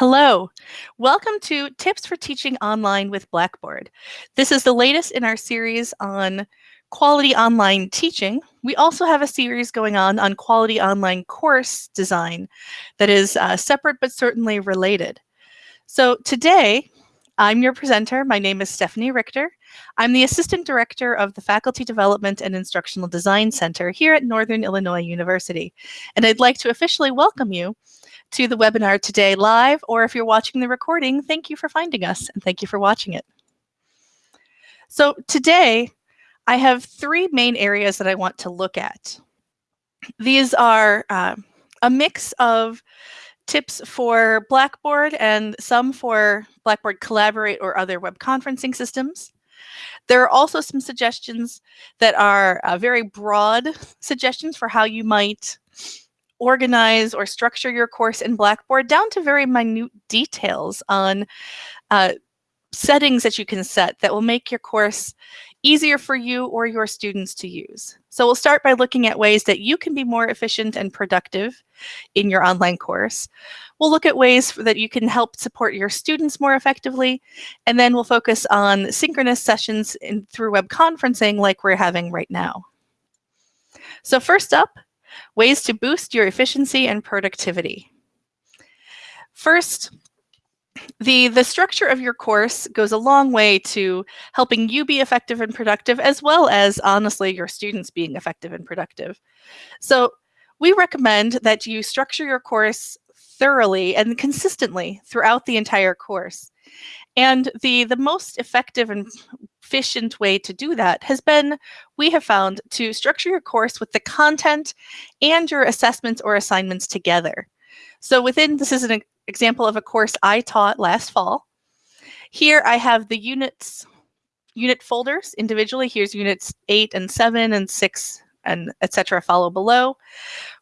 Hello, welcome to Tips for Teaching Online with Blackboard. This is the latest in our series on quality online teaching. We also have a series going on on quality online course design that is uh, separate but certainly related. So today, I'm your presenter. My name is Stephanie Richter. I'm the Assistant Director of the Faculty Development and Instructional Design Center here at Northern Illinois University. And I'd like to officially welcome you to the webinar today live, or if you're watching the recording, thank you for finding us and thank you for watching it. So today, I have three main areas that I want to look at. These are uh, a mix of tips for Blackboard and some for Blackboard Collaborate or other web conferencing systems. There are also some suggestions that are uh, very broad suggestions for how you might organize or structure your course in Blackboard down to very minute details on uh, settings that you can set that will make your course easier for you or your students to use. So we'll start by looking at ways that you can be more efficient and productive in your online course. We'll look at ways that you can help support your students more effectively, and then we'll focus on synchronous sessions in, through web conferencing like we're having right now. So first up, Ways to boost your efficiency and productivity. First, the, the structure of your course goes a long way to helping you be effective and productive, as well as, honestly, your students being effective and productive. So we recommend that you structure your course thoroughly and consistently throughout the entire course. And the, the most effective and efficient way to do that has been, we have found, to structure your course with the content and your assessments or assignments together. So within, this is an example of a course I taught last fall. Here I have the units, unit folders individually. Here's units eight and seven and six and etc. follow below.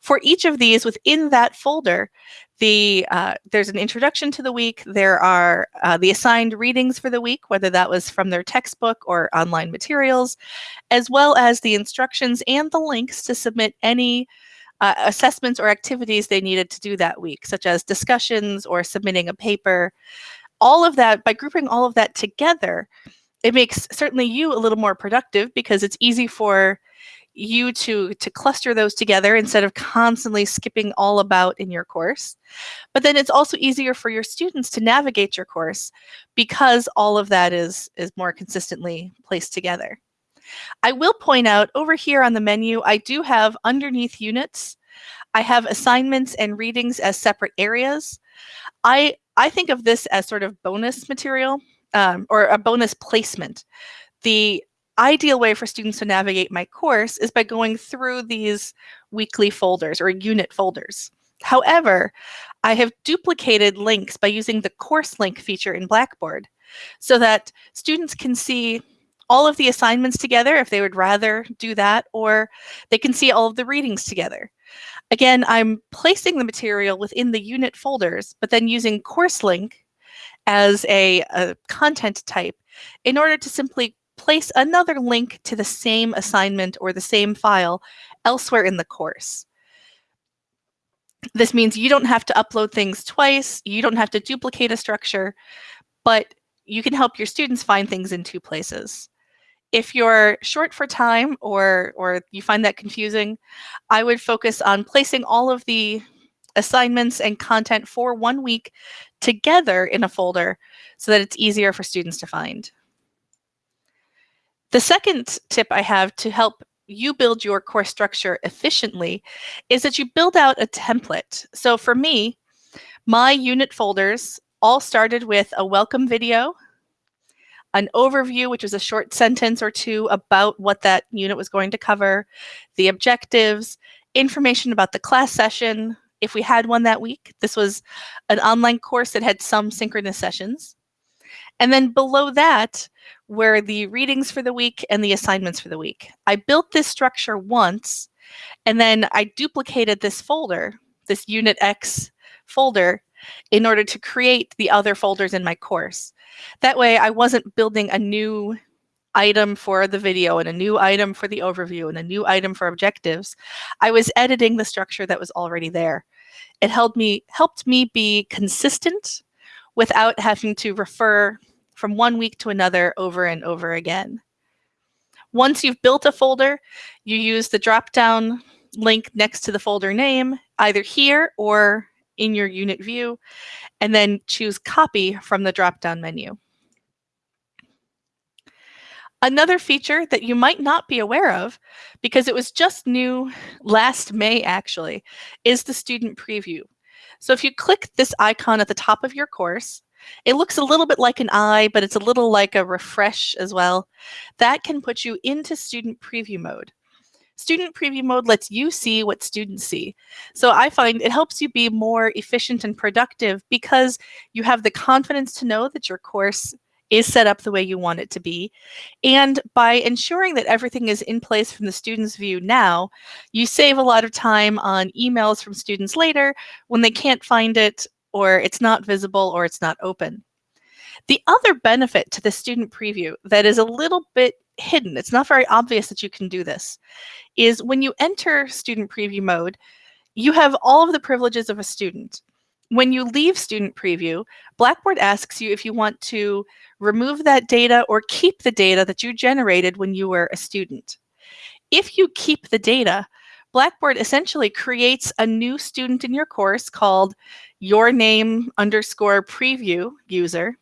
For each of these within that folder, the uh, there's an introduction to the week. There are uh, the assigned readings for the week, whether that was from their textbook or online materials, as well as the instructions and the links to submit any uh, assessments or activities they needed to do that week, such as discussions or submitting a paper. All of that, by grouping all of that together, it makes certainly you a little more productive because it's easy for you to to cluster those together instead of constantly skipping all about in your course. But then it's also easier for your students to navigate your course because all of that is is more consistently placed together. I will point out over here on the menu, I do have underneath units, I have assignments and readings as separate areas. I, I think of this as sort of bonus material um, or a bonus placement. The ideal way for students to navigate my course is by going through these weekly folders or unit folders. However, I have duplicated links by using the course link feature in Blackboard so that students can see all of the assignments together if they would rather do that, or they can see all of the readings together. Again, I'm placing the material within the unit folders, but then using course link as a, a content type in order to simply place another link to the same assignment or the same file elsewhere in the course. This means you don't have to upload things twice, you don't have to duplicate a structure, but you can help your students find things in two places. If you're short for time or, or you find that confusing, I would focus on placing all of the assignments and content for one week together in a folder so that it's easier for students to find. The second tip I have to help you build your course structure efficiently is that you build out a template. So for me, my unit folders all started with a welcome video, an overview, which was a short sentence or two about what that unit was going to cover, the objectives, information about the class session, if we had one that week. This was an online course that had some synchronous sessions. And then below that were the readings for the week and the assignments for the week. I built this structure once, and then I duplicated this folder, this Unit X folder, in order to create the other folders in my course. That way I wasn't building a new item for the video and a new item for the overview and a new item for objectives. I was editing the structure that was already there. It helped me, helped me be consistent without having to refer from one week to another over and over again. Once you've built a folder, you use the drop-down link next to the folder name, either here or in your unit view, and then choose copy from the drop-down menu. Another feature that you might not be aware of, because it was just new last May actually, is the student preview. So if you click this icon at the top of your course, it looks a little bit like an eye, but it's a little like a refresh as well. That can put you into student preview mode. Student preview mode lets you see what students see. So I find it helps you be more efficient and productive because you have the confidence to know that your course is set up the way you want it to be. And by ensuring that everything is in place from the student's view now, you save a lot of time on emails from students later when they can't find it or it's not visible or it's not open. The other benefit to the student preview that is a little bit hidden, it's not very obvious that you can do this, is when you enter student preview mode, you have all of the privileges of a student. When you leave student preview, Blackboard asks you if you want to remove that data or keep the data that you generated when you were a student. If you keep the data, Blackboard essentially creates a new student in your course called your name underscore preview user.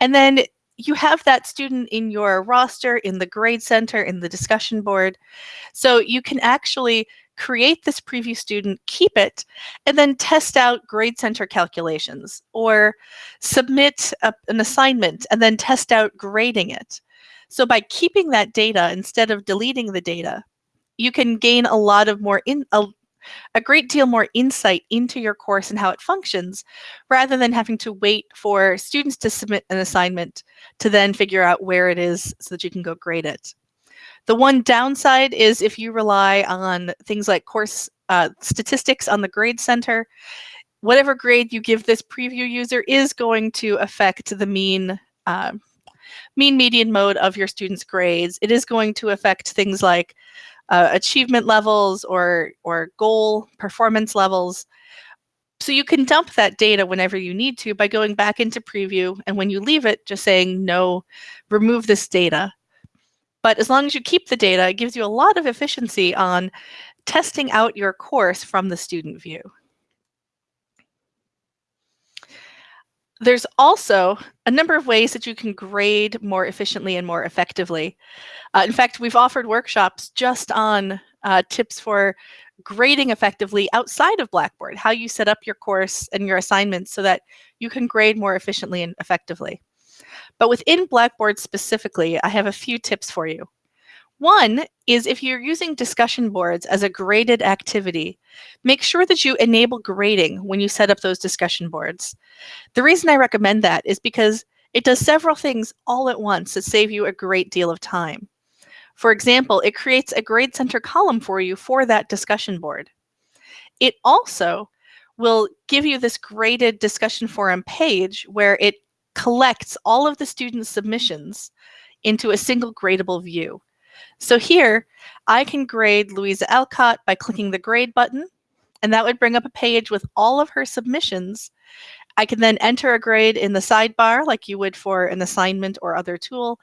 And then you have that student in your roster, in the grade center, in the discussion board. So you can actually create this preview student, keep it, and then test out grade center calculations or submit a, an assignment and then test out grading it. So by keeping that data instead of deleting the data, you can gain a lot of more in a, a great deal more insight into your course and how it functions rather than having to wait for students to submit an assignment to then figure out where it is so that you can go grade it. The one downside is if you rely on things like course uh, statistics on the grade center, whatever grade you give this preview user is going to affect the mean uh, mean median mode of your students' grades. It is going to affect things like uh, achievement levels or, or goal performance levels. So you can dump that data whenever you need to by going back into preview and when you leave it, just saying no, remove this data. But as long as you keep the data, it gives you a lot of efficiency on testing out your course from the student view. There's also a number of ways that you can grade more efficiently and more effectively. Uh, in fact, we've offered workshops just on uh, tips for grading effectively outside of Blackboard, how you set up your course and your assignments so that you can grade more efficiently and effectively. But within Blackboard specifically, I have a few tips for you. One is if you're using discussion boards as a graded activity, make sure that you enable grading when you set up those discussion boards. The reason I recommend that is because it does several things all at once that save you a great deal of time. For example, it creates a grade center column for you for that discussion board. It also will give you this graded discussion forum page where it collects all of the students' submissions into a single gradable view. So here, I can grade Louisa Alcott by clicking the grade button, and that would bring up a page with all of her submissions. I can then enter a grade in the sidebar like you would for an assignment or other tool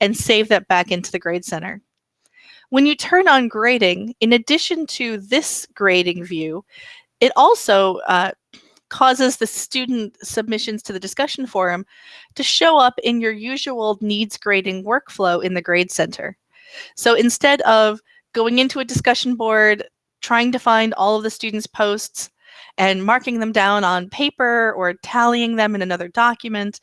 and save that back into the Grade Center. When you turn on grading, in addition to this grading view, it also uh, causes the student submissions to the discussion forum to show up in your usual needs grading workflow in the Grade Center. So instead of going into a discussion board, trying to find all of the students' posts and marking them down on paper or tallying them in another document,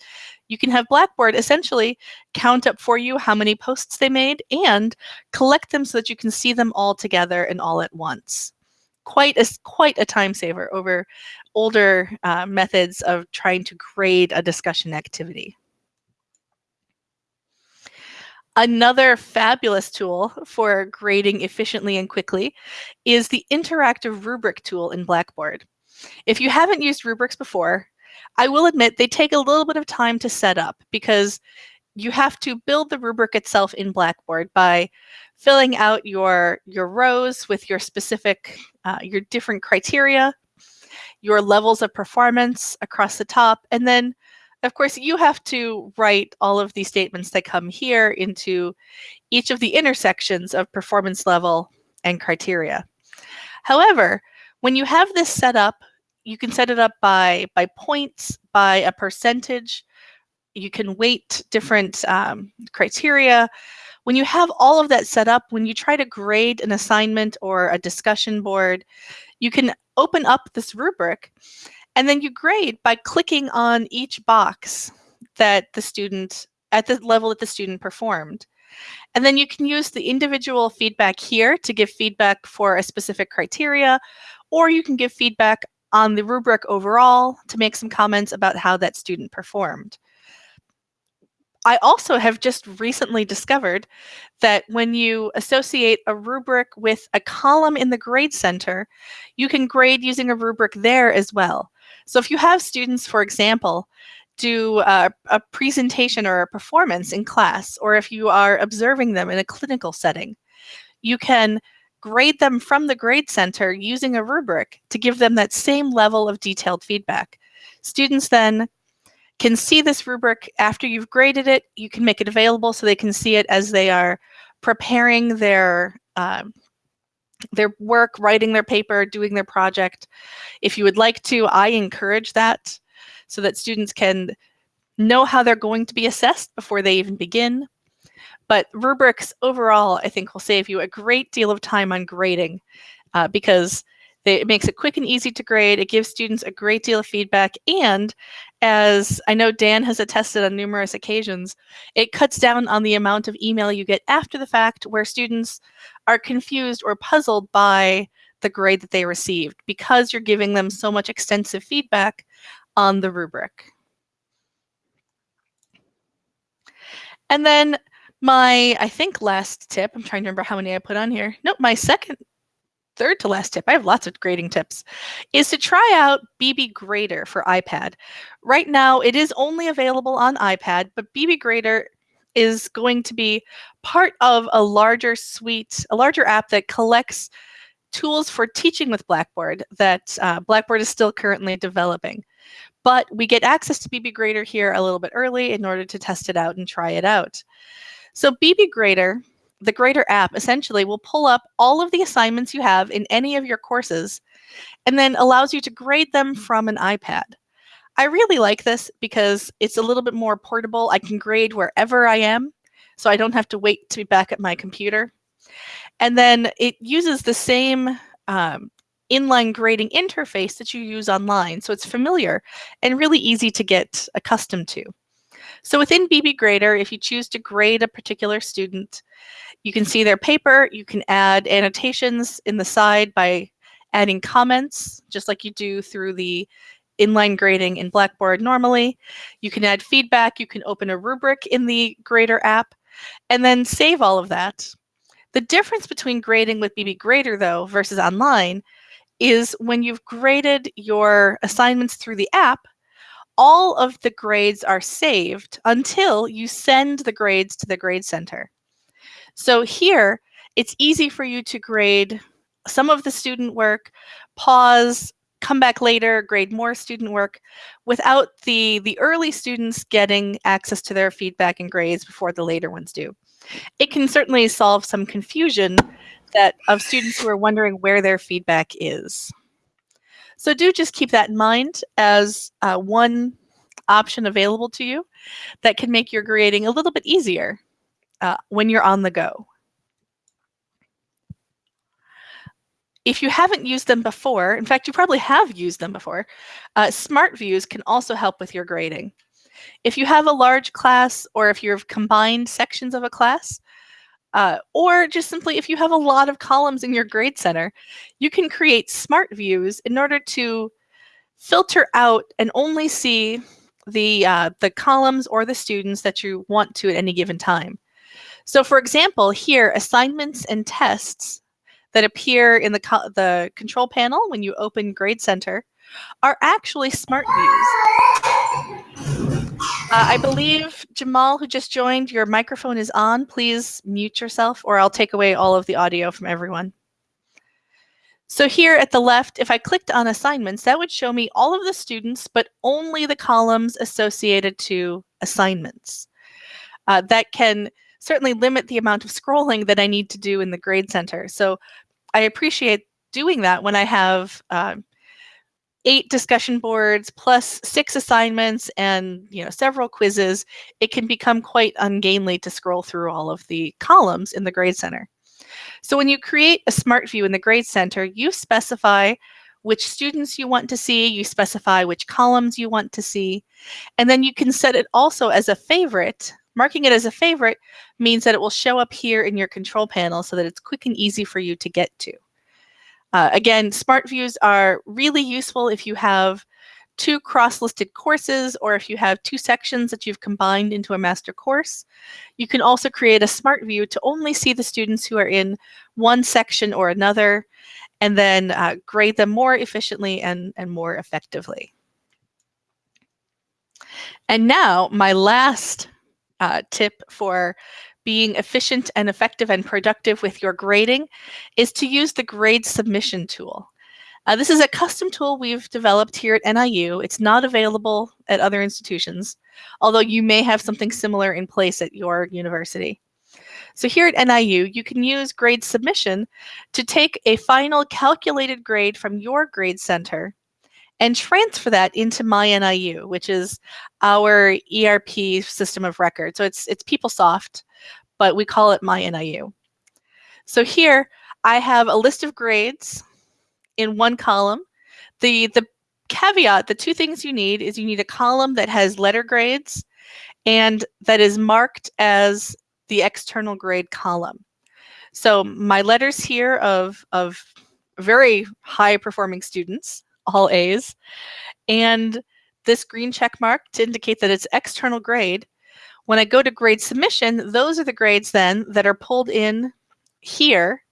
you can have Blackboard essentially count up for you how many posts they made and collect them so that you can see them all together and all at once. Quite a, quite a time saver over older uh, methods of trying to grade a discussion activity. Another fabulous tool for grading efficiently and quickly is the interactive rubric tool in Blackboard. If you haven't used rubrics before, I will admit they take a little bit of time to set up because you have to build the rubric itself in Blackboard by filling out your, your rows with your specific, uh, your different criteria. your levels of performance across the top, and then of course you have to write all of these statements that come here into each of the intersections of performance level and criteria. However, when you have this set up, you can set it up by, by points, by a percentage, you can weight different um, criteria. When you have all of that set up, when you try to grade an assignment or a discussion board, you can open up this rubric and then you grade by clicking on each box that the student, at the level that the student performed. And then you can use the individual feedback here to give feedback for a specific criteria, or you can give feedback on the rubric overall to make some comments about how that student performed. I also have just recently discovered that when you associate a rubric with a column in the grade center, you can grade using a rubric there as well. So if you have students, for example, do a, a, presentation or a performance in class, or if you are observing them in a clinical setting, you can grade them from the grade center using a rubric to give them that same level of detailed feedback. Students then can see this rubric after you've graded it. You can make it available so they can see it as they are preparing their um, their work, writing their paper, doing their project. If you would like to, I encourage that so that students can know how they're going to be assessed before they even begin. But rubrics overall, I think will save you a great deal of time on grading uh, because it makes it quick and easy to grade. It gives students a great deal of feedback. And as I know Dan has attested on numerous occasions, it cuts down on the amount of email you get after the fact where students are confused or puzzled by the grade that they received because you're giving them so much extensive feedback on the rubric. And then my, I think last tip, I'm trying to remember how many I put on here. Nope, my second third to last tip, I have lots of grading tips, is to try out BB Grader for iPad. Right now, it is only available on iPad, but BB Grader is going to be part of a larger suite, a larger app that collects tools for teaching with Blackboard that uh, Blackboard is still currently developing. But we get access to BB Grader here a little bit early in order to test it out and try it out. So BB Grader the Grader app essentially will pull up all of the assignments you have in any of your courses and then allows you to grade them from an iPad. I really like this because it's a little bit more portable. I can grade wherever I am, so I don't have to wait to be back at my computer. And then it uses the same um, inline grading interface that you use online, so it's familiar and really easy to get accustomed to. So within BB Grader, if you choose to grade a particular student, you can see their paper. You can add annotations in the side by adding comments, just like you do through the inline grading in Blackboard normally. You can add feedback. You can open a rubric in the Grader app and then save all of that. The difference between grading with BB Grader, though, versus online is when you've graded your assignments through the app, all of the grades are saved until you send the grades to the grade center. So here, it's easy for you to grade some of the student work, pause, come back later, grade more student work without the, the early students getting access to their feedback and grades before the later ones do. It can certainly solve some confusion that of students who are wondering where their feedback is. So do just keep that in mind as uh, one option available to you that can make your grading a little bit easier uh, when you're on the go. If you haven't used them before, in fact, you probably have used them before, uh, Smart Views can also help with your grading. If you have a large class or if you've combined sections of a class, uh, or just simply if you have a lot of columns in your grade center, you can create smart views in order to filter out and only see the, uh, the columns or the students that you want to at any given time. So for example, here, assignments and tests that appear in the, co the control panel when you open Grade Center are actually smart views. Uh, I believe, Jamal, who just joined, your microphone is on. Please mute yourself or I'll take away all of the audio from everyone. So here at the left, if I clicked on assignments, that would show me all of the students, but only the columns associated to assignments. Uh, that can certainly limit the amount of scrolling that I need to do in the Grade Center. So I appreciate doing that when I have uh, eight discussion boards plus six assignments and you know several quizzes, it can become quite ungainly to scroll through all of the columns in the Grade Center. So when you create a smart view in the Grade Center, you specify which students you want to see, you specify which columns you want to see, and then you can set it also as a favorite. Marking it as a favorite means that it will show up here in your control panel so that it's quick and easy for you to get to. Uh, again, smart views are really useful if you have two cross-listed courses or if you have two sections that you've combined into a master course. You can also create a smart view to only see the students who are in one section or another and then uh, grade them more efficiently and, and more effectively. And now my last uh, tip for being efficient and effective and productive with your grading is to use the grade submission tool. Uh, this is a custom tool we've developed here at NIU. It's not available at other institutions, although you may have something similar in place at your university. So here at NIU, you can use grade submission to take a final calculated grade from your grade center and transfer that into MyNIU, which is our ERP system of record. So it's, it's PeopleSoft, but we call it MyNIU. So here I have a list of grades in one column. The, the caveat, the two things you need is you need a column that has letter grades and that is marked as the external grade column. So my letters here of, of very high performing students, all A's, and this green check mark to indicate that it's external grade. When I go to grade submission, those are the grades then that are pulled in here.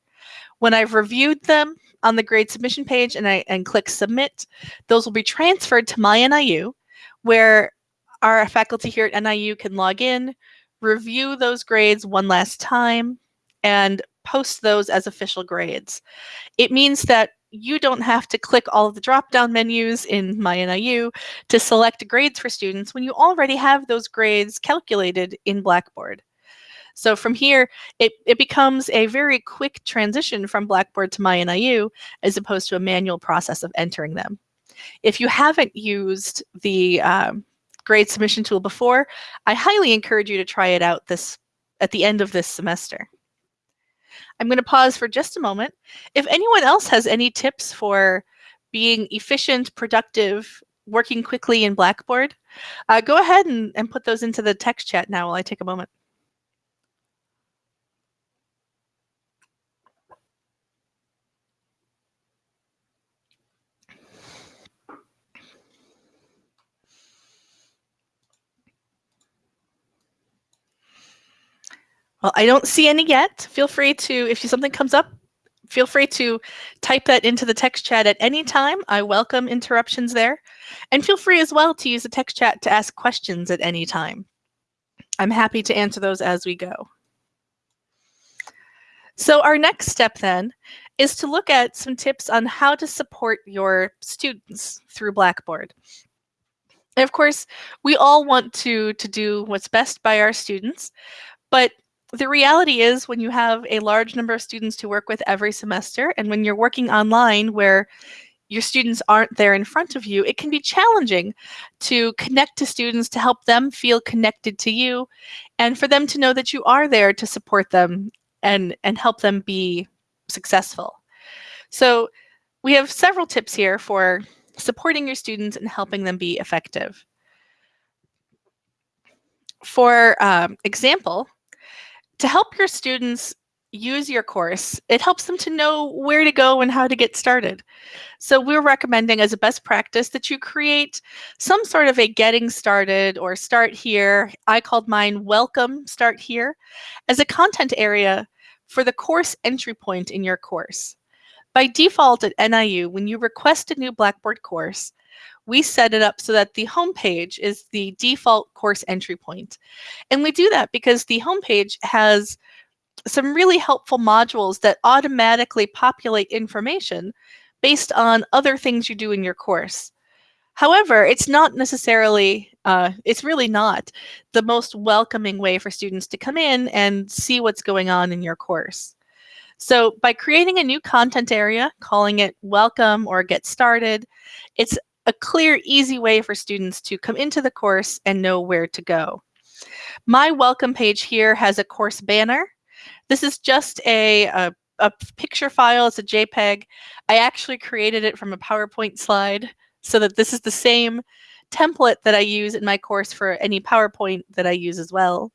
When I've reviewed them, on the grade submission page and I and click submit, those will be transferred to my NIU where our faculty here at NIU can log in, review those grades one last time, and post those as official grades. It means that you don't have to click all of the drop-down menus in MyNIU to select grades for students when you already have those grades calculated in Blackboard. So from here, it, it becomes a very quick transition from Blackboard to MyNIU as opposed to a manual process of entering them. If you haven't used the um, grade submission tool before, I highly encourage you to try it out this at the end of this semester. I'm going to pause for just a moment. If anyone else has any tips for being efficient, productive, working quickly in Blackboard, uh, go ahead and, and put those into the text chat now while I take a moment. Well, I don't see any yet. Feel free to, if something comes up, feel free to type that into the text chat at any time. I welcome interruptions there. And feel free as well to use the text chat to ask questions at any time. I'm happy to answer those as we go. So our next step then is to look at some tips on how to support your students through Blackboard. And of course, we all want to, to do what's best by our students, but the reality is when you have a large number of students to work with every semester and when you're working online where your students aren't there in front of you, it can be challenging to connect to students to help them feel connected to you and for them to know that you are there to support them and, and help them be successful. So we have several tips here for supporting your students and helping them be effective. For um, example, to help your students use your course, it helps them to know where to go and how to get started. So we're recommending as a best practice that you create some sort of a getting started or start here. I called mine welcome start here as a content area for the course entry point in your course. By default at NIU, when you request a new Blackboard course, we set it up so that the homepage is the default course entry point. And we do that because the homepage has some really helpful modules that automatically populate information based on other things you do in your course. However, it's not necessarily, uh, it's really not the most welcoming way for students to come in and see what's going on in your course. So by creating a new content area, calling it welcome or get started, it's a clear, easy way for students to come into the course and know where to go. My welcome page here has a course banner. This is just a, a, a picture file, it's a JPEG. I actually created it from a PowerPoint slide so that this is the same template that I use in my course for any PowerPoint that I use as well.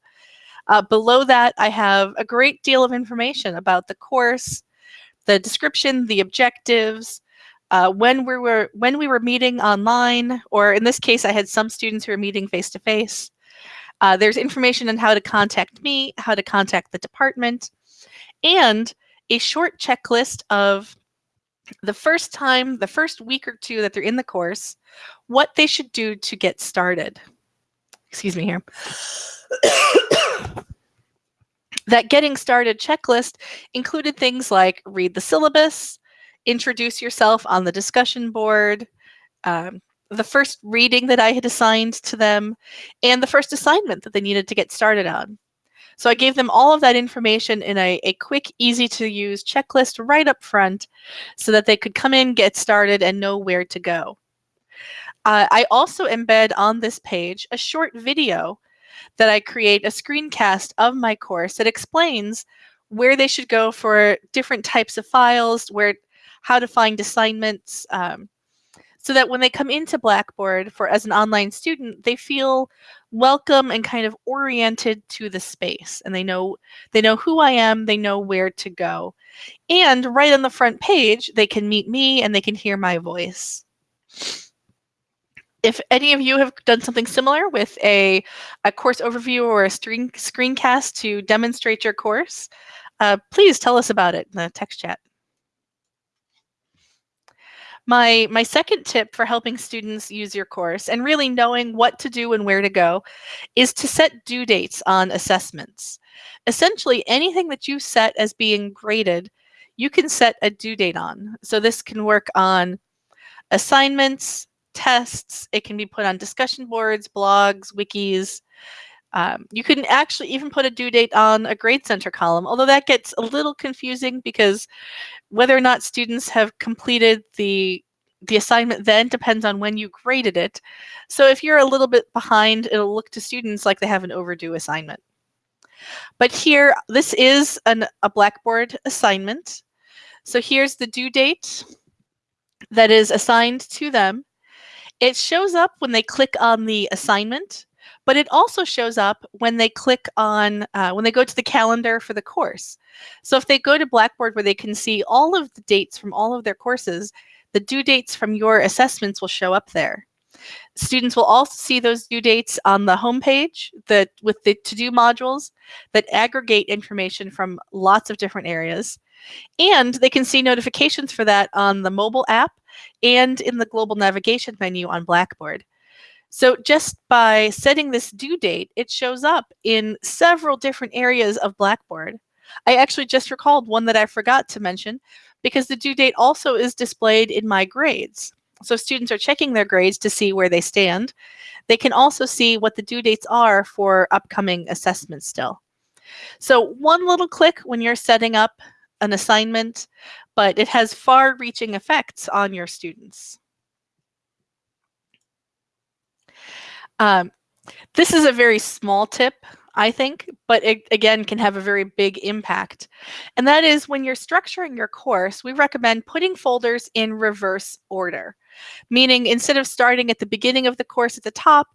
Uh, below that, I have a great deal of information about the course, the description, the objectives, uh, when we were when we were meeting online, or in this case, I had some students who were meeting face to face. Uh, there's information on how to contact me, how to contact the department, and a short checklist of the first time, the first week or two that they're in the course, what they should do to get started. Excuse me here. that getting started checklist included things like read the syllabus, introduce yourself on the discussion board, um, the first reading that I had assigned to them, and the first assignment that they needed to get started on. So I gave them all of that information in a, a quick, easy to use checklist right up front so that they could come in, get started, and know where to go. Uh, I also embed on this page a short video that I create a screencast of my course that explains where they should go for different types of files, where how to find assignments, um, so that when they come into Blackboard for as an online student, they feel welcome and kind of oriented to the space and they know they know who I am, they know where to go. And right on the front page, they can meet me and they can hear my voice. If any of you have done something similar with a, a course overview or a screen, screencast to demonstrate your course, uh, please tell us about it in the text chat. My, my second tip for helping students use your course and really knowing what to do and where to go is to set due dates on assessments. Essentially, anything that you set as being graded, you can set a due date on. So this can work on assignments, tests, it can be put on discussion boards, blogs, wikis. Um, you can actually even put a due date on a grade center column, although that gets a little confusing because whether or not students have completed the the assignment then depends on when you graded it. So if you're a little bit behind, it'll look to students like they have an overdue assignment. But here, this is an, a Blackboard assignment. So here's the due date that is assigned to them. It shows up when they click on the assignment but it also shows up when they click on, uh, when they go to the calendar for the course. So if they go to Blackboard where they can see all of the dates from all of their courses, the due dates from your assessments will show up there. Students will also see those due dates on the homepage that with the to-do modules that aggregate information from lots of different areas. And they can see notifications for that on the mobile app and in the global navigation menu on Blackboard. So just by setting this due date, it shows up in several different areas of Blackboard. I actually just recalled one that I forgot to mention because the due date also is displayed in my grades. So students are checking their grades to see where they stand. They can also see what the due dates are for upcoming assessments still. So one little click when you're setting up an assignment, but it has far-reaching effects on your students. Um, this is a very small tip, I think, but it again can have a very big impact. And that is when you're structuring your course, we recommend putting folders in reverse order, meaning instead of starting at the beginning of the course at the top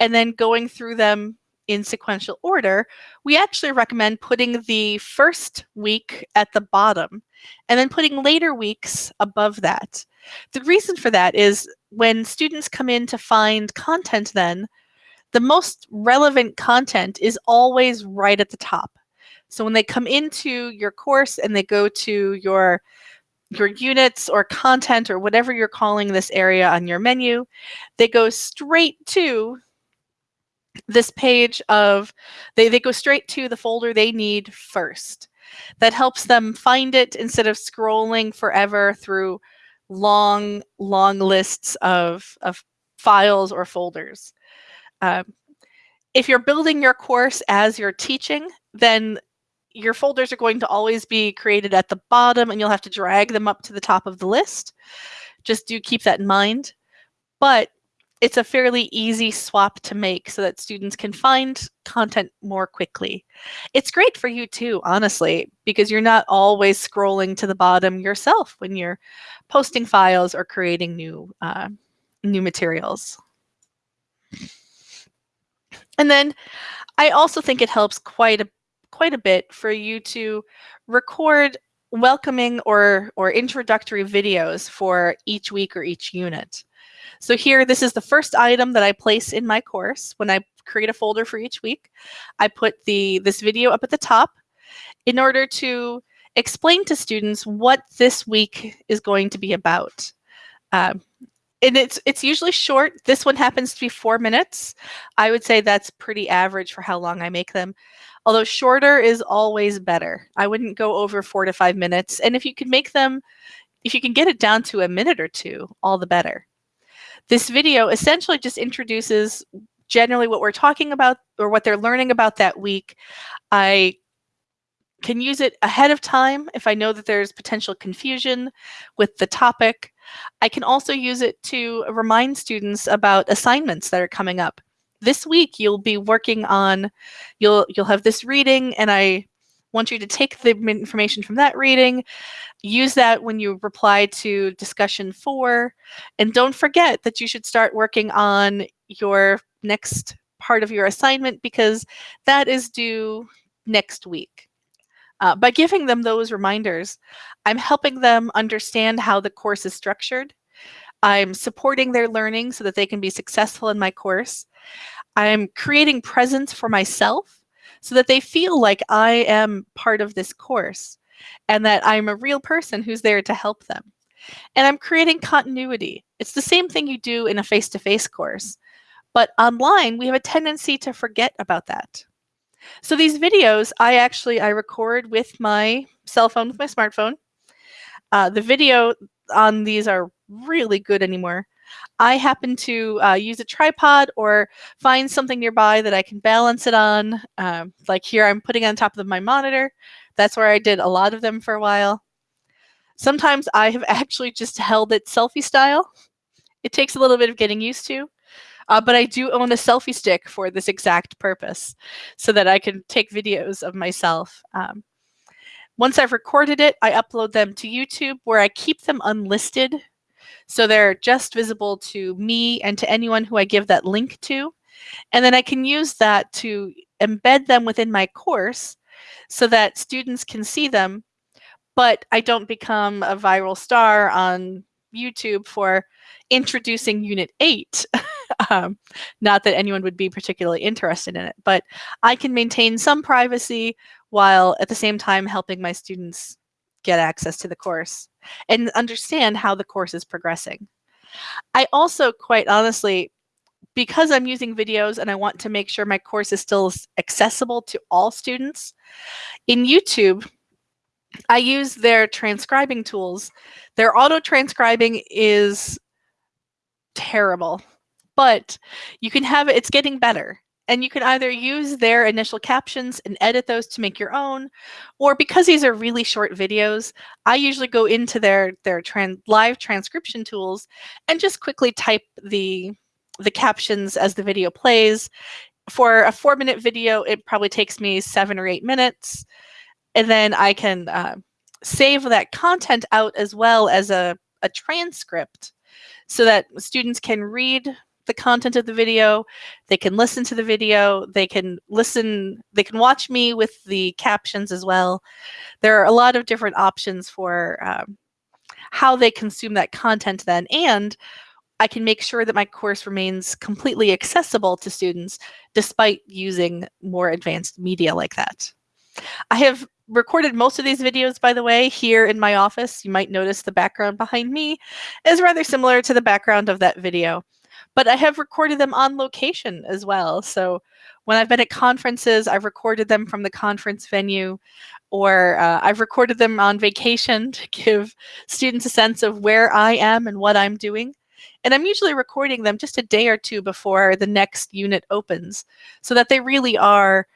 and then going through them in sequential order, we actually recommend putting the first week at the bottom and then putting later weeks above that. The reason for that is when students come in to find content then, the most relevant content is always right at the top. So when they come into your course and they go to your your units or content or whatever you're calling this area on your menu, they go straight to this page of, they, they go straight to the folder they need first. that helps them find it instead of scrolling forever through long, long lists of, of files or folders. Um, if you're building your course as you're teaching, then your folders are going to always be created at the bottom and you'll have to drag them up to the top of the list. Just do keep that in mind. But it's a fairly easy swap to make so that students can find content more quickly. It's great for you too, honestly, because you're not always scrolling to the bottom yourself when you're posting files or creating new, uh, new materials. And then I also think it helps quite a quite a bit for you to record welcoming or or introductory videos for each week or each unit. So here, this is the first item that I place in my course when I create a folder for each week. I put the this video up at the top in order to explain to students what this week is going to be about. Um, and it's it's usually short. This one happens to be four minutes. I would say that's pretty average for how long I make them. Although shorter is always better. I wouldn't go over four to five minutes. And if you can make them, if you can get it down to a minute or two, all the better. This video essentially just introduces generally what we're talking about or what they're learning about that week. I can use it ahead of time if I know that there's potential confusion with the topic. I can also use it to remind students about assignments that are coming up. This week you'll be working on, you'll you'll have this reading and I want you to take the information from that reading, use that when you reply to discussion four, and don't forget that you should start working on your next part of your assignment because that is due next week. Uh, by giving them those reminders, I'm helping them understand how the course is structured. I'm supporting their learning so that they can be successful in my course. I'm creating presence for myself so that they feel like I am part of this course and that I'm a real person who's there to help them. And I'm creating continuity. It's the same thing you do in a face-to-face -face course, but online we have a tendency to forget about that. So these videos, I actually, I record with my cell phone, with my smartphone. Uh, the video on these are really good anymore. I happen to uh, use a tripod or find something nearby that I can balance it on. Um, like here, I'm putting on top of my monitor. That's where I did a lot of them for a while. Sometimes I have actually just held it selfie style. It takes a little bit of getting used to. Uh, but I do own a selfie stick for this exact purpose so that I can take videos of myself. Um, once I've recorded it, I upload them to YouTube where I keep them unlisted. So they're just visible to me and to anyone who I give that link to. And then I can use that to embed them within my course so that students can see them, but I don't become a viral star on YouTube for introducing Unit 8. um, not that anyone would be particularly interested in it, but I can maintain some privacy while at the same time helping my students get access to the course and understand how the course is progressing. I also, quite honestly, because I'm using videos and I want to make sure my course is still accessible to all students, in YouTube, I use their transcribing tools. Their auto transcribing is terrible, but you can have it, it's getting better. And you can either use their initial captions and edit those to make your own, or because these are really short videos, I usually go into their, their live transcription tools and just quickly type the, the captions as the video plays. For a four minute video, it probably takes me seven or eight minutes. And then I can uh, save that content out as well as a, a transcript so that students can read the content of the video, they can listen to the video, they can listen, they can watch me with the captions as well. There are a lot of different options for um, how they consume that content then, and I can make sure that my course remains completely accessible to students despite using more advanced media like that. I have recorded most of these videos, by the way, here in my office. You might notice the background behind me is rather similar to the background of that video. But I have recorded them on location as well. So when I've been at conferences, I've recorded them from the conference venue, or uh, I've recorded them on vacation to give students a sense of where I am and what I'm doing. And I'm usually recording them just a day or two before the next unit opens so that they really are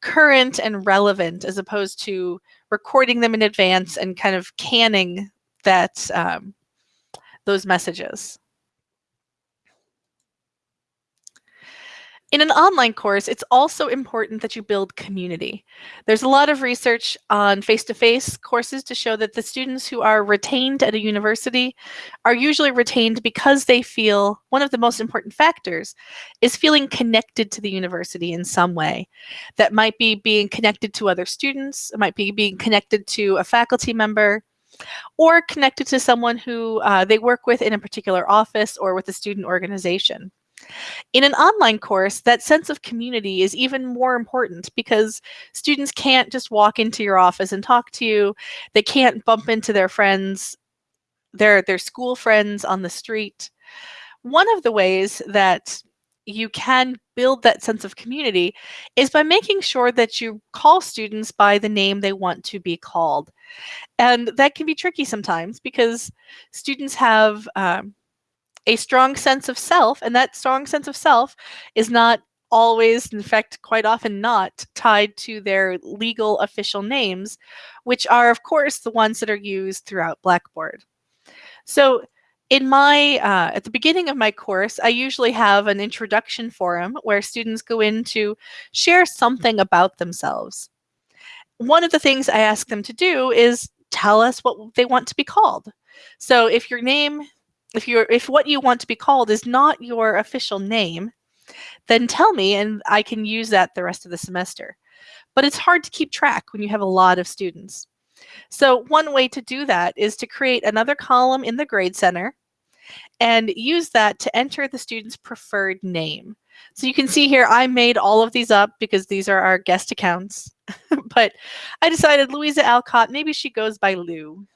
current and relevant as opposed to recording them in advance and kind of canning that um, those messages. In an online course, it's also important that you build community. There's a lot of research on face-to-face -face courses to show that the students who are retained at a university are usually retained because they feel one of the most important factors is feeling connected to the university in some way. That might be being connected to other students, it might be being connected to a faculty member, or connected to someone who uh, they work with in a particular office or with a student organization. In an online course, that sense of community is even more important because students can't just walk into your office and talk to you. They can't bump into their friends, their, their school friends on the street. One of the ways that you can build that sense of community is by making sure that you call students by the name they want to be called. And that can be tricky sometimes because students have um, a strong sense of self, and that strong sense of self is not always, in fact, quite often not tied to their legal official names, which are, of course, the ones that are used throughout Blackboard. So in my, uh, at the beginning of my course, I usually have an introduction forum where students go in to share something about themselves. One of the things I ask them to do is tell us what they want to be called. So if your name if you're if what you want to be called is not your official name, then tell me and I can use that the rest of the semester. But it's hard to keep track when you have a lot of students. So one way to do that is to create another column in the Grade Center and use that to enter the student's preferred name. So you can see here, I made all of these up because these are our guest accounts. but I decided Louisa Alcott, maybe she goes by Lou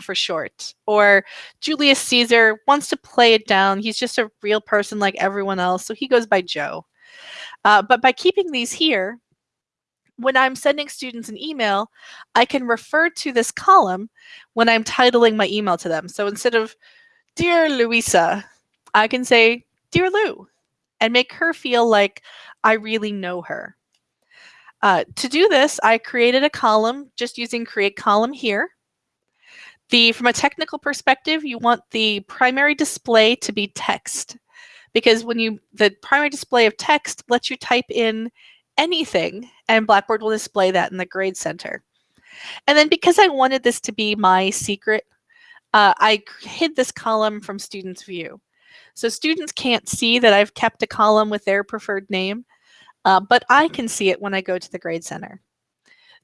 for short. Or Julius Caesar wants to play it down. He's just a real person like everyone else, so he goes by Joe. Uh, but by keeping these here, when I'm sending students an email, I can refer to this column when I'm titling my email to them. So instead of Dear Louisa, I can say Dear Lou and make her feel like I really know her. Uh, to do this, I created a column just using create column here. The, from a technical perspective, you want the primary display to be text because when you, the primary display of text lets you type in anything and Blackboard will display that in the grade center. And then because I wanted this to be my secret, uh, I hid this column from students view. So students can't see that I've kept a column with their preferred name, uh, but I can see it when I go to the grade center.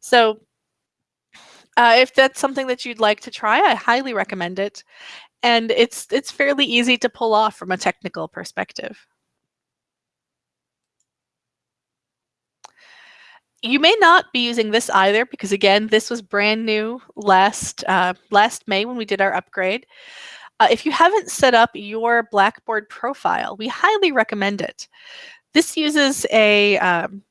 So uh, if that's something that you'd like to try, I highly recommend it. And it's, it's fairly easy to pull off from a technical perspective. You may not be using this either because again, this was brand new last, uh, last May when we did our upgrade. Uh, if you haven't set up your Blackboard profile, we highly recommend it. This uses a, um,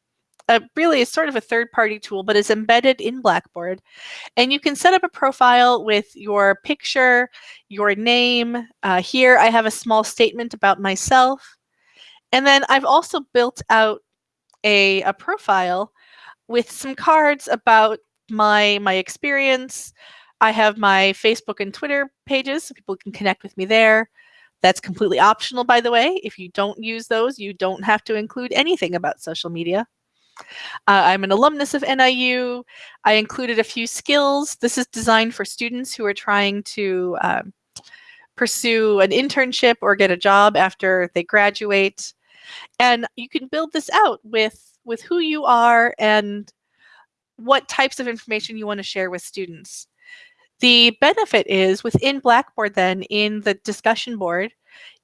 a really is sort of a third party tool, but is embedded in Blackboard. And you can set up a profile with your picture, your name. Uh, here I have a small statement about myself. And then I've also built out a, a profile with some cards about my, my experience. I have my Facebook and Twitter pages, so people can connect with me there. That's completely optional, by the way. If you don't use those, you don't have to include anything about social media. Uh, I'm an alumnus of NIU. I included a few skills. This is designed for students who are trying to um, pursue an internship or get a job after they graduate. And you can build this out with, with who you are and what types of information you want to share with students. The benefit is within Blackboard then in the discussion board,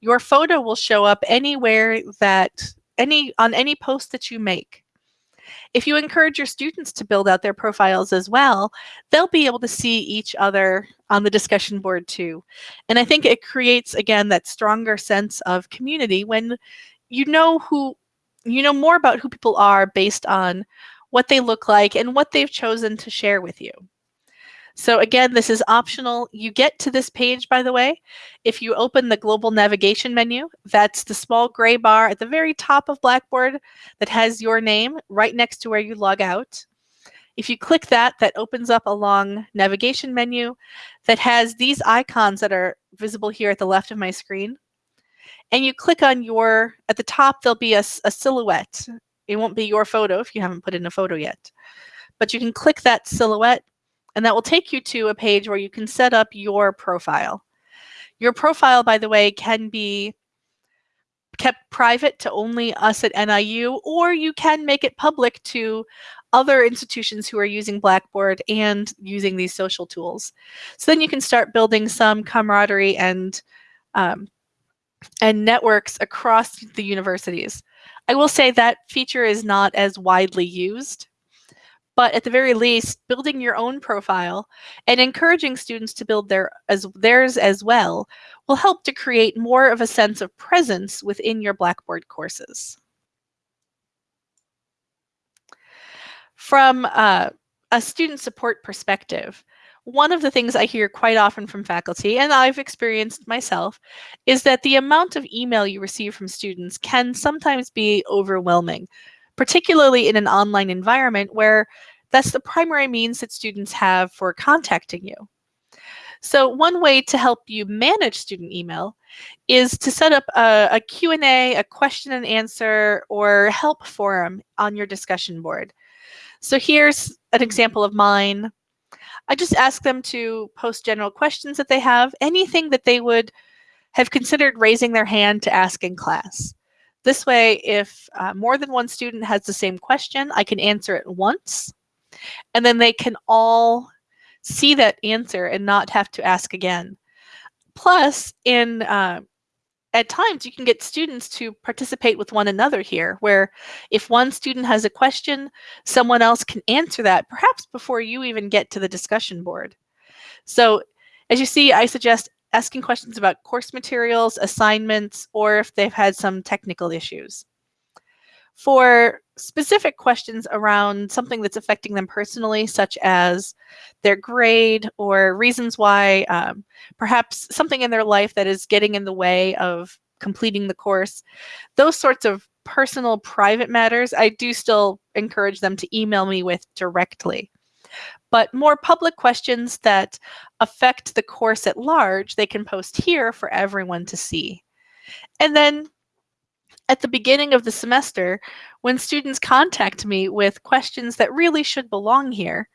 your photo will show up anywhere that any on any post that you make. If you encourage your students to build out their profiles as well, they'll be able to see each other on the discussion board too. And I think mm-hmm. it creates, again, that stronger sense of community when you know who, you know more about who people are based on what they look like and what they've chosen to share with you. So again, this is optional. You get to this page, by the way, if you open the global navigation menu, that's the small gray bar at the very top of Blackboard that has your name right next to where you log out. If you click that, that opens up a long navigation menu that has these icons that are visible here at the left of my screen. And you click on your, at the top, there'll be a, a silhouette. It won't be your photo if you haven't put in a photo yet. But you can click that silhouette and that will take you to a page where you can set up your profile. Your profile, by the way, can be kept private to only us at NIU, or you can make it public to other institutions who are using Blackboard and using these social tools. So then you can start building some camaraderie and um, and networks across the universities. I will say that feature is not as widely used but at the very least, building your own profile and encouraging students to build their as theirs as well will help to create more of a sense of presence within your Blackboard courses. From uh, a student support perspective, one of the things I hear quite often from faculty, and I've experienced myself, is that the amount of email you receive from students can sometimes be overwhelming particularly in an online environment where that's the primary means that students have for contacting you. So one way to help you manage student email is to set up a, a Q&A, a question and answer, or help forum on your discussion board. So here's an example of mine. I just ask them to post general questions that they have, anything that they would have considered raising their hand to ask in class. This way, if uh, more than one student has the same question, I can answer it once, and then they can all see that answer and not have to ask again. Plus, in uh, at times you can get students to participate with one another here, where if one student has a question, someone else can answer that, perhaps before you even get to the discussion board. So as you see, I suggest asking questions about course materials, assignments, or if they've had some technical issues. For specific questions around something that's affecting them personally, such as their grade or reasons why, um, perhaps something in their life that is getting in the way of completing the course, those sorts of personal private matters, I do still encourage them to email me with directly. But more public questions that affect the course at large, they can post here for everyone to see. And then at the beginning of the semester, when students contact me with questions that really should belong here,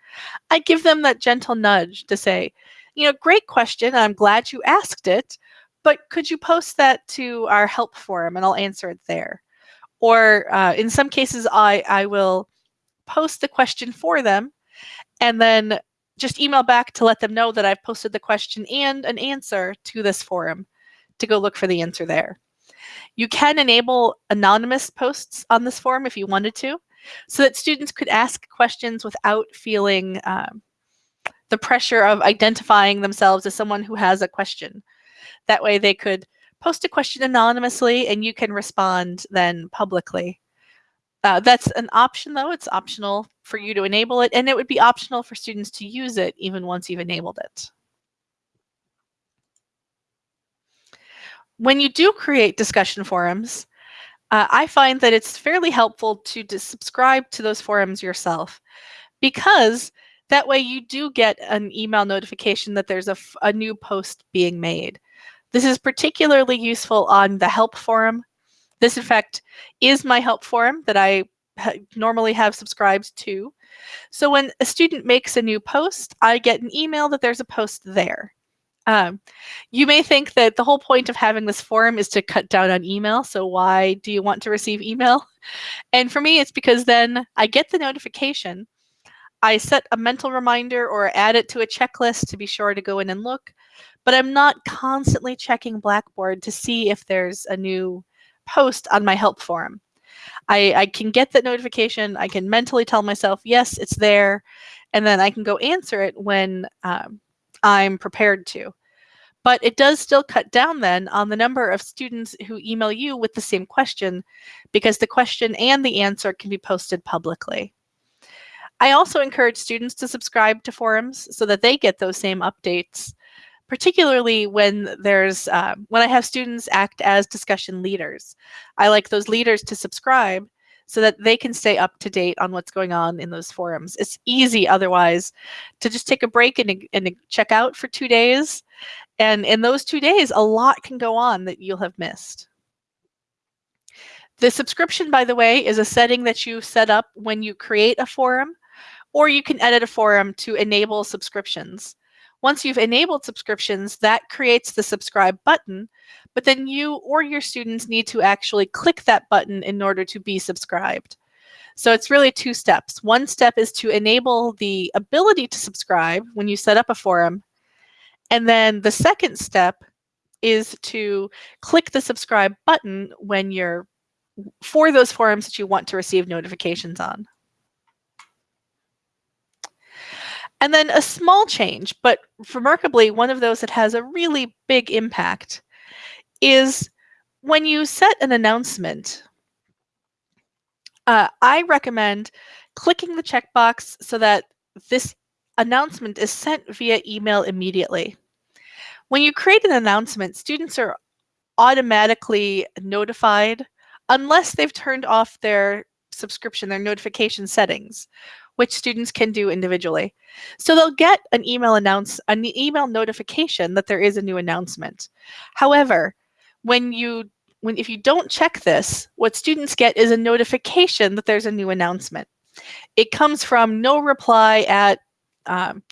I give them that gentle nudge to say, you know, great question, I'm glad you asked it, but could you post that to our help forum and I'll answer it there. Or uh, in some cases, I, I will post the question for them and then just email back to let them know that I've posted the question and an answer to this forum to go look for the answer there. You can enable anonymous posts on this forum if you wanted to, so that students could ask questions without feeling um, the pressure of identifying themselves as someone who has a question. That way they could post a question anonymously and you can respond then publicly. Uh, that's an option though. It's optional for you to enable it and it would be optional for students to use it even once you've enabled it. When you do create discussion forums, uh, I find that it's fairly helpful to, to subscribe to those forums yourself because that way you do get an email notification that there's a, a new post being made. This is particularly useful on the help forum this, in fact, is my help forum that I normally have subscribed to. So when a student makes a new post, I get an email that there's a post there. Um, you may think that the whole point of having this forum is to cut down on email. So why do you want to receive email? And for me, it's because then I get the notification. I set a mental reminder or add it to a checklist to be sure to go in and look. But I'm not constantly checking Blackboard to see if there's a new post on my help forum. I, I can get that notification. I can mentally tell myself, yes, it's there. And then I can go answer it when um, I'm prepared to. But it does still cut down then on the number of students who email you with the same question because the question and the answer can be posted publicly. I also encourage students to subscribe to forums so that they get those same updates, particularly when there's uh, when I have students act as discussion leaders. I like those leaders to subscribe so that they can stay up to date on what's going on in those forums. It's easy otherwise to just take a break and, and check out for two days. And in those two days, a lot can go on that you'll have missed. The subscription, by the way, is a setting that you set up when you create a forum, or you can edit a forum to enable subscriptions. Once you've enabled subscriptions, that creates the subscribe button, but then you or your students need to actually click that button in order to be subscribed. So it's really two steps. One step is to enable the ability to subscribe when you set up a forum. And then the second step is to click the subscribe button when you're for those forums that you want to receive notifications on. And then a small change, but remarkably one of those that has a really big impact is when you set an announcement, uh, I recommend clicking the checkbox so that this announcement is sent via email immediately. When you create an announcement, students are automatically notified unless they've turned off their subscription, their notification settings, which students can do individually. So they'll get an email announce an email notification that there is a new announcement. However, when you when if you don't check this, what students get is a notification that there's a new announcement. It comes from no reply at um,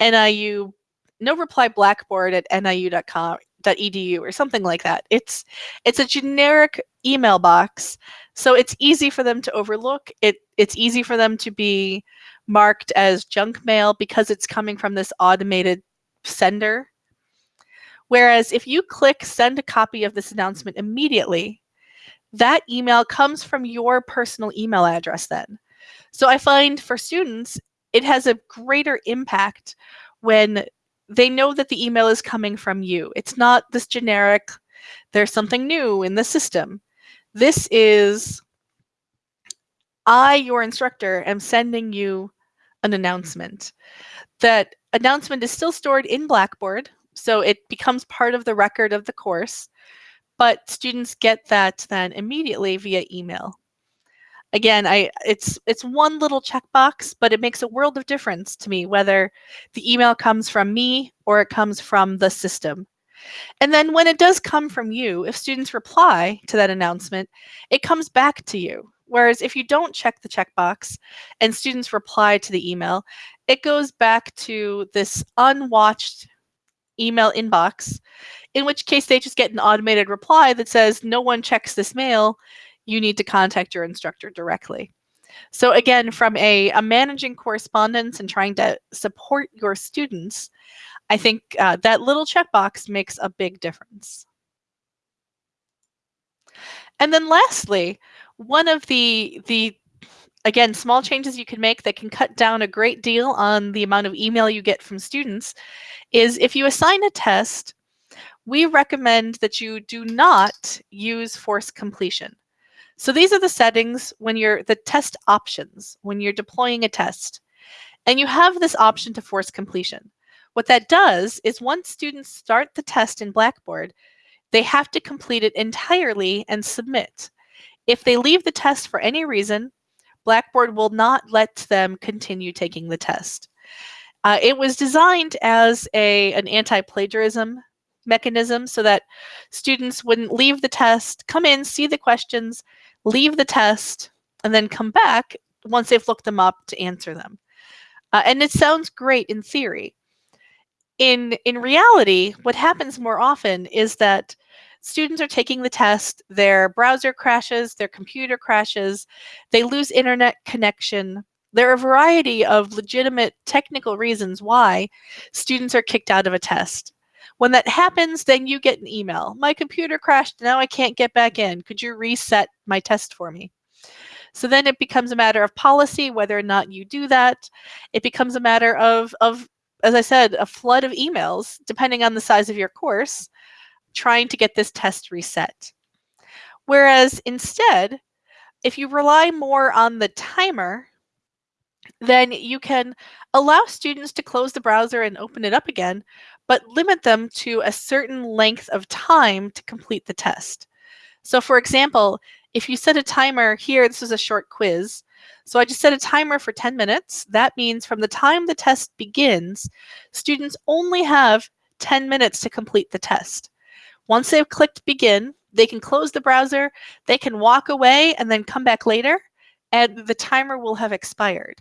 NIU, no reply blackboard at niu.com edu or something like that. It's it's a generic email box, so it's easy for them to overlook. It it's easy for them to be marked as junk mail because it's coming from this automated sender. Whereas if you click send a copy of this announcement immediately, that email comes from your personal email address then. So I find for students, it has a greater impact when they know that the email is coming from you. It's not this generic, there's something new in the system. This is, I, your instructor, am sending you an announcement. That announcement is still stored in Blackboard, so it becomes part of the record of the course, but students get that then immediately via email again, I it's it's one little checkbox, but it makes a world of difference to me whether the email comes from me or it comes from the system. And then when it does come from you, if students reply to that announcement, it comes back to you. Whereas if you don't check the checkbox and students reply to the email, it goes back to this unwatched email inbox, in which case they just get an automated reply that says, no one checks this mail you need to contact your instructor directly. So again, from a, a managing correspondence and trying to support your students, I think uh, that little checkbox makes a big difference. And then lastly, one of the, the again, small changes you can make that can cut down a great deal on the amount of email you get from students is if you assign a test, we recommend that you do not use force completion. So these are the settings when you're the test options, when you're deploying a test. And you have this option to force completion. What that does is once students start the test in Blackboard, they have to complete it entirely and submit. If they leave the test for any reason, Blackboard will not let them continue taking the test. Uh, it was designed as a, an anti-plagiarism mechanism so that students wouldn't leave the test, come in, see the questions, leave the test, and then come back once they've looked them up to answer them. Uh, and it sounds great in theory. In, in reality, what happens more often is that students are taking the test, their browser crashes, their computer crashes, they lose internet connection. There are a variety of legitimate technical reasons why students are kicked out of a test. When that happens, then you get an email. My computer crashed. Now I can't get back in. Could you reset my test for me? So then it becomes a matter of policy whether or not you do that. It becomes a matter of, of as I said, a flood of emails, depending on the size of your course, trying to get this test reset. Whereas instead, if you rely more on the timer, then you can allow students to close the browser and open it up again, but limit them to a certain length of time to complete the test. So for example, if you set a timer here, this is a short quiz. So I just set a timer for 10 minutes. That means from the time the test begins, students only have 10 minutes to complete the test. Once they've clicked begin, they can close the browser, they can walk away and then come back later, and the timer will have expired.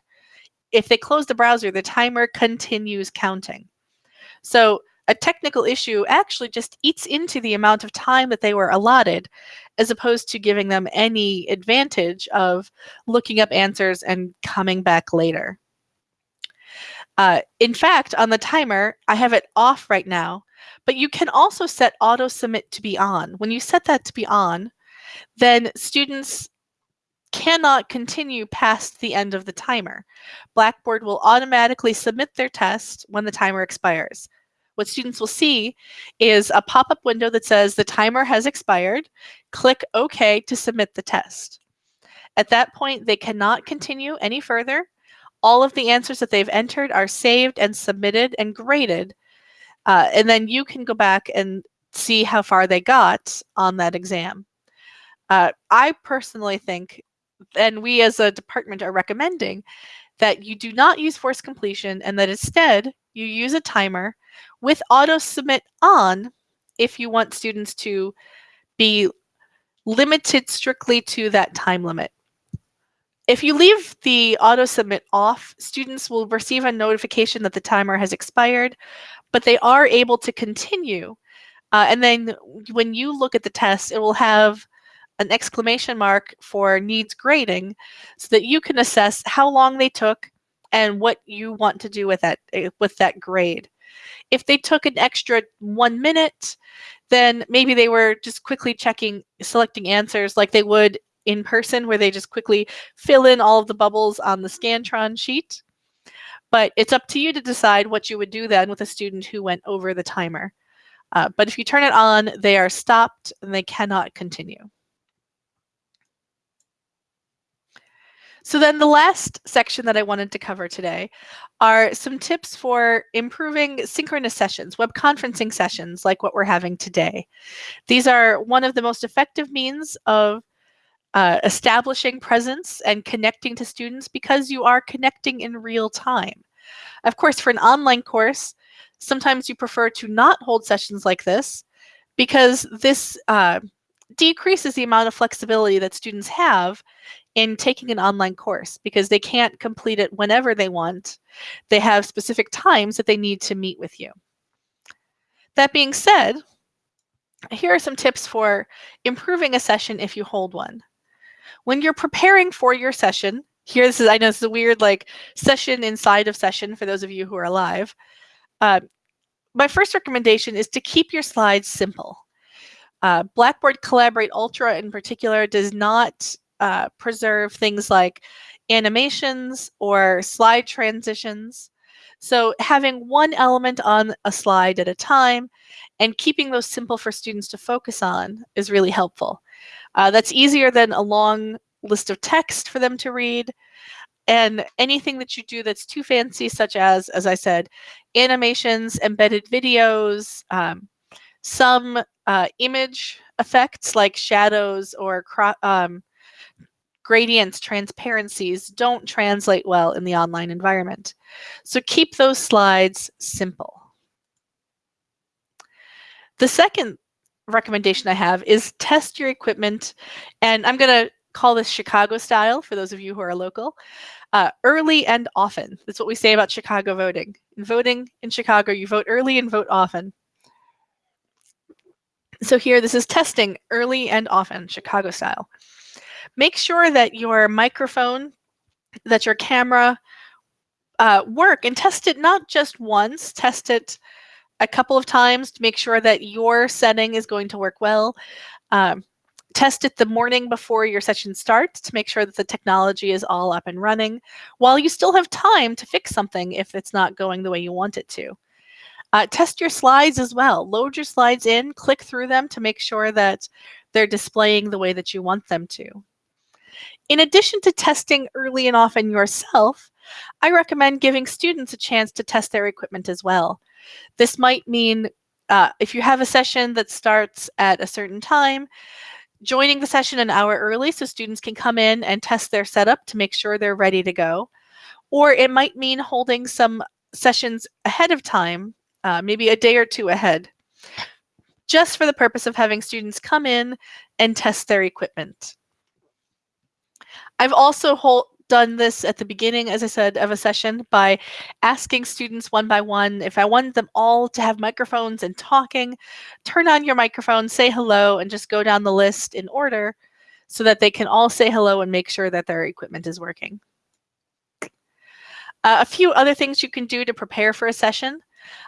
If they close the browser, the timer continues counting. So a technical issue actually just eats into the amount of time that they were allotted, as opposed to giving them any advantage of looking up answers and coming back later. Uh, in fact, on the timer, I have it off right now, but you can also set auto submit to be on. When you set that to be on, then students cannot continue past the end of the timer. Blackboard will automatically submit their test when the timer expires what students will see is a pop-up window that says the timer has expired. Click OK to submit the test. At that point, they cannot continue any further. All of the answers that they've entered are saved and submitted and graded. Uh, and then you can go back and see how far they got on that exam. Uh, I personally think, and we as a department are recommending, that you do not use forced completion and that instead you use a timer with auto submit on if you want students to be limited strictly to that time limit. If you leave the auto submit off, students will receive a notification that the timer has expired, but they are able to continue. Uh, and then when you look at the test, it will have an exclamation mark for needs grading so that you can assess how long they took and what you want to do with that eh, with that grade. If they took an extra one minute, then maybe they were just quickly checking, selecting answers like they would in person where they just quickly fill in all of the bubbles on the Scantron sheet. But it's up to you to decide what you would do then with a student who went over the timer. Uh, but if you turn it on, they are stopped and they cannot continue. So then the last section that I wanted to cover today are some tips for improving synchronous sessions, web conferencing sessions like what we're having today. These are one of the most effective means of uh, establishing presence and connecting to students because you are connecting in real time. Of course, for an online course, sometimes you prefer to not hold sessions like this because this uh, decreases the amount of flexibility that students have in taking an online course because they can't complete it whenever they want. They have specific times that they need to meet with you. That being said, here are some tips for improving a session if you hold one. When you're preparing for your session, here this is, I know this is a weird like session inside of session for those of you who are alive. Uh, my first recommendation is to keep your slides simple. Uh, Blackboard Collaborate Ultra in particular does not uh, preserve things like animations or slide transitions. So having one element on a slide at a time and keeping those simple for students to focus on is really helpful. Uh, that's easier than a long list of text for them to read. And anything that you do that's too fancy, such as, as I said, animations, embedded videos, um, some uh, image effects like shadows or um, gradients, transparencies don't translate well in the online environment. So keep those slides simple. The second recommendation I have is test your equipment. And I'm going to call this Chicago style for those of you who are local. Uh, early and often. That's what we say about Chicago voting. In voting in Chicago, you vote early and vote often. So here, this is testing early and often, Chicago style. Make sure that your microphone, that your camera uh, work and test it not just once, test it a couple of times to make sure that your setting is going to work well. Um, test it the morning before your session starts to make sure that the technology is all up and running while you still have time to fix something if it's not going the way you want it to. Uh, test your slides as well. Load your slides in, click through them to make sure that they're displaying the way that you want them to. In addition to testing early and often yourself, I recommend giving students a chance to test their equipment as well. This might mean uh, if you have a session that starts at a certain time, joining the session an hour early so students can come in and test their setup to make sure they're ready to go. Or it might mean holding some sessions ahead of time, uh, maybe a day or two ahead, just for the purpose of having students come in and test their equipment. I've also done this at the beginning, as I said, of a session by asking students one by one if I wanted them all to have microphones and talking, turn on your microphone, say hello, and just go down the list in order so that they can all say hello and make sure that their equipment is working. Uh, a few other things you can do to prepare for a session.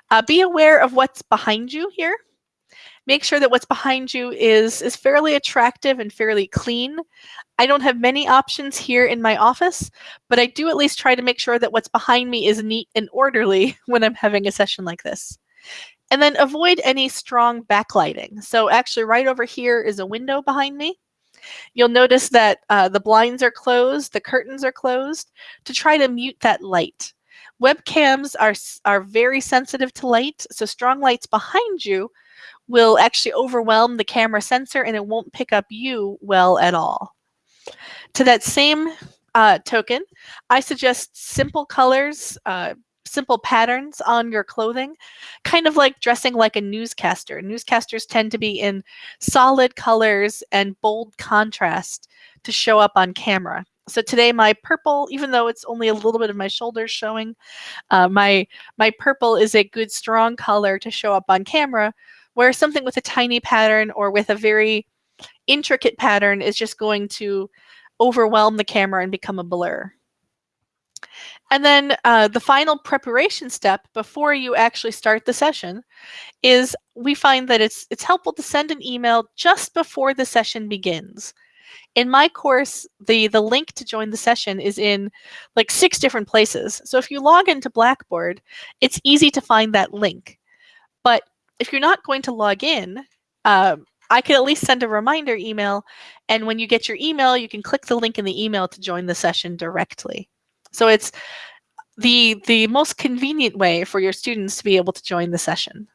Uh, be aware of what's behind you here. Make sure that what's behind you is, is fairly attractive and fairly clean. I don't have many options here in my office, but I do at least try to make sure that what's behind me is neat and orderly when I'm having a session like this. And then avoid any strong backlighting. So actually right over here is a window behind me. You'll notice that uh, the blinds are closed, the curtains are closed to try to mute that light. Webcams are, are very sensitive to light, so strong lights behind you will actually overwhelm the camera sensor and it won't pick up you well at all. To that same uh, token, I suggest simple colors, uh, simple patterns on your clothing, kind of like dressing like a newscaster. Newscasters tend to be in solid colors and bold contrast to show up on camera. So today my purple, even though it's only a little bit of my shoulders showing, uh, my, my purple is a good strong color to show up on camera, where something with a tiny pattern or with a very intricate pattern is just going to overwhelm the camera and become a blur. And then uh, the final preparation step before you actually start the session is we find that it's, it's helpful to send an email just before the session begins. In my course, the, the link to join the session is in like six different places. So if you log into Blackboard, it's easy to find that link. But if you're not going to log in, uh, I could at least send a reminder email. And when you get your email, you can click the link in the email to join the session directly. So it's the, the most convenient way for your students to be able to join the session.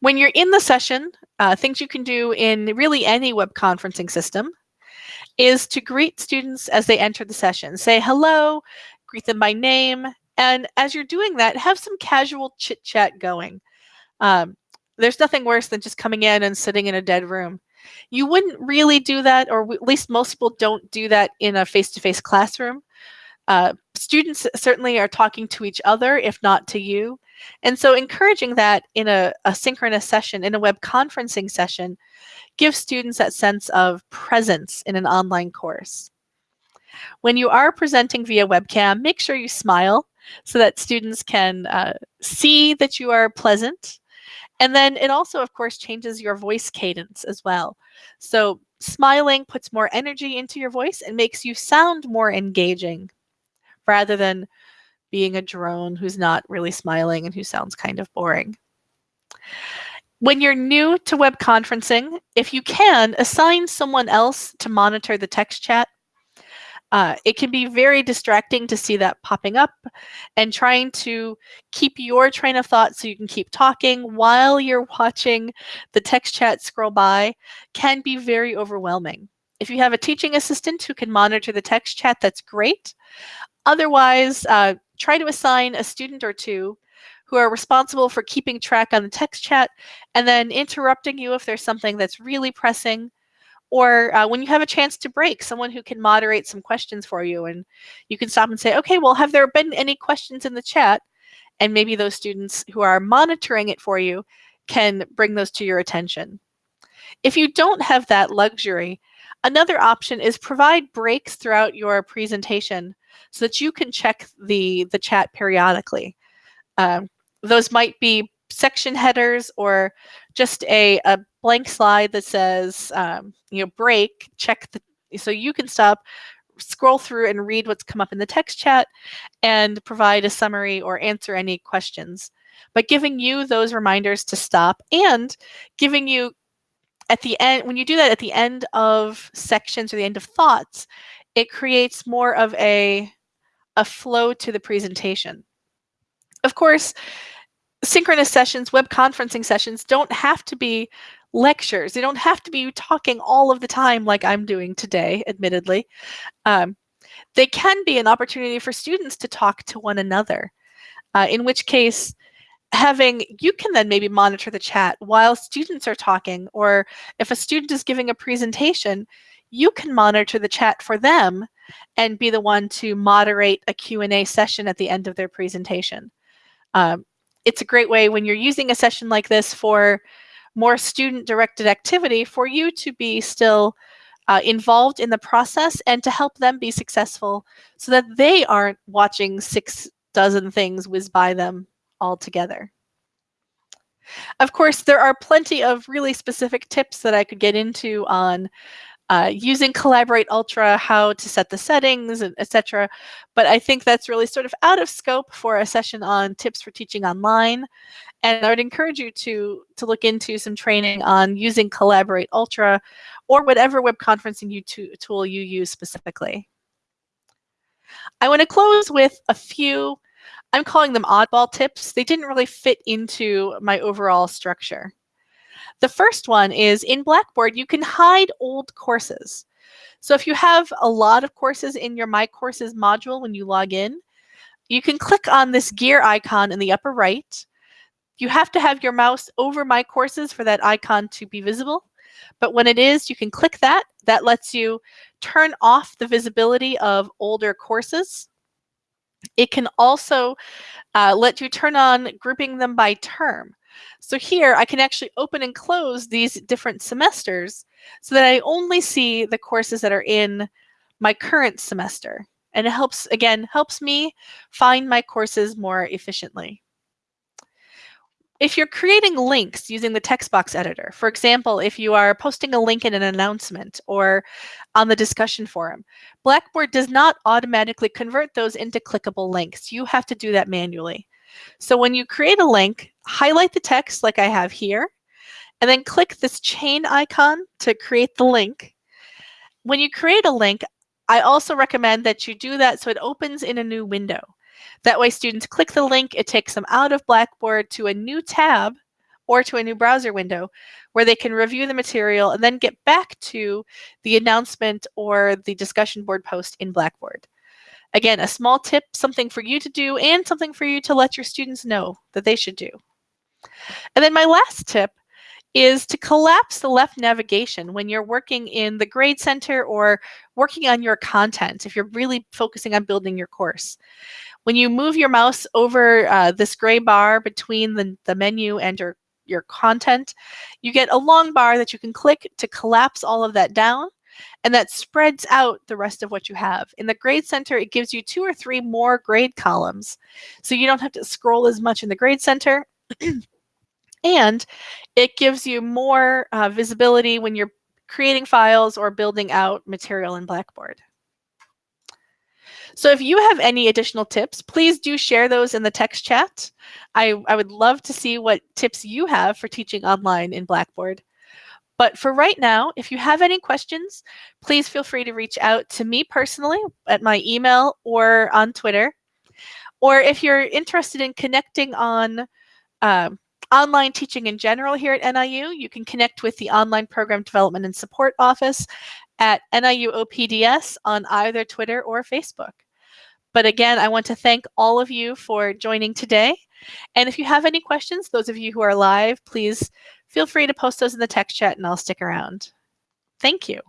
When you're in the session, uh, things you can do in really any web conferencing system is to greet students as they enter the session. Say hello, greet them by name, and as you're doing that, have some casual chit chat going. Um, there's nothing worse than just coming in and sitting in a dead room. You wouldn't really do that, or at least most people don't do that in a face-to-face -face classroom. Uh, students certainly are talking to each other, if not to you. And so encouraging that in a, a synchronous session, in a web conferencing session, gives students that sense of presence in an online course. When you are presenting via webcam, make sure you smile so that students can uh, see that you are pleasant. And then it also, of course, changes your voice cadence as well. So smiling puts more energy into your voice and makes you sound more engaging rather than being a drone who's not really smiling and who sounds kind of boring. When you're new to web conferencing, if you can, assign someone else to monitor the text chat uh, it can be very distracting to see that popping up and trying to keep your train of thought so you can keep talking while you're watching the text chat scroll by can be very overwhelming. If you have a teaching assistant who can monitor the text chat, that's great. Otherwise, uh, try to assign a student or two who are responsible for keeping track on the text chat and then interrupting you if there's something that's really pressing or uh, when you have a chance to break, someone who can moderate some questions for you and you can stop and say, okay, well, have there been any questions in the chat? And maybe those students who are monitoring it for you can bring those to your attention. If you don't have that luxury, another option is provide breaks throughout your presentation so that you can check the, the chat periodically. Um, those might be section headers or just a, a blank slide that says, um, you know, break, check the, so you can stop, scroll through and read what's come up in the text chat and provide a summary or answer any questions. But giving you those reminders to stop and giving you at the end, when you do that at the end of sections or the end of thoughts, it creates more of a, a flow to the presentation. Of course, synchronous sessions, web conferencing sessions don't have to be lectures. They don't have to be talking all of the time like I'm doing today, admittedly. Um, they can be an opportunity for students to talk to one another, uh, in which case having, you can then maybe monitor the chat while students are talking, or if a student is giving a presentation, you can monitor the chat for them and be the one to moderate a Q&A session at the end of their presentation. Um, it's a great way when you're using a session like this for more student directed activity for you to be still uh, involved in the process and to help them be successful so that they aren't watching six dozen things whiz by them all together. Of course, there are plenty of really specific tips that I could get into on uh, using Collaborate Ultra, how to set the settings, etc. But I think that's really sort of out of scope for a session on tips for teaching online. And I would encourage you to, to look into some training on using Collaborate Ultra or whatever web conferencing you tool you use specifically. I want to close with a few, I'm calling them oddball tips. They didn't really fit into my overall structure. The first one is in Blackboard, you can hide old courses. So if you have a lot of courses in your My Courses module when you log in, you can click on this gear icon in the upper right. You have to have your mouse over My Courses for that icon to be visible. But when it is, you can click that. That lets you turn off the visibility of older courses. It can also uh, let you turn on grouping them by term. So here I can actually open and close these different semesters so that I only see the courses that are in my current semester. And it helps, again, helps me find my courses more efficiently. If you're creating links using the text box editor, for example, if you are posting a link in an announcement or on the discussion forum, Blackboard does not automatically convert those into clickable links. You have to do that manually. So when you create a link, highlight the text like I have here, and then click this chain icon to create the link. When you create a link, I also recommend that you do that so it opens in a new window. That way students click the link, it takes them out of Blackboard to a new tab or to a new browser window where they can review the material and then get back to the announcement or the discussion board post in Blackboard. Again, a small tip, something for you to do and something for you to let your students know that they should do. And then my last tip is to collapse the left navigation when you're working in the grade center or working on your content, if you're really focusing on building your course. When you move your mouse over uh, this gray bar between the, the menu and your, your content, you get a long bar that you can click to collapse all of that down and that spreads out the rest of what you have. In the grade center, it gives you two or three more grade columns. So you don't have to scroll as much in the grade center. and it gives you more uh, visibility when you're creating files or building out material in Blackboard. So if you have any additional tips, please do share those in the text chat. I, I would love to see what tips you have for teaching online in Blackboard. But for right now, if you have any questions, please feel free to reach out to me personally at my email or on Twitter. Or if you're interested in connecting on um, online teaching in general here at NIU, you can connect with the Online Program Development and Support Office at NIU OPDS on either Twitter or Facebook. But again, I want to thank all of you for joining today. And if you have any questions, those of you who are live, please feel free to post those in the text chat and I'll stick around. Thank you.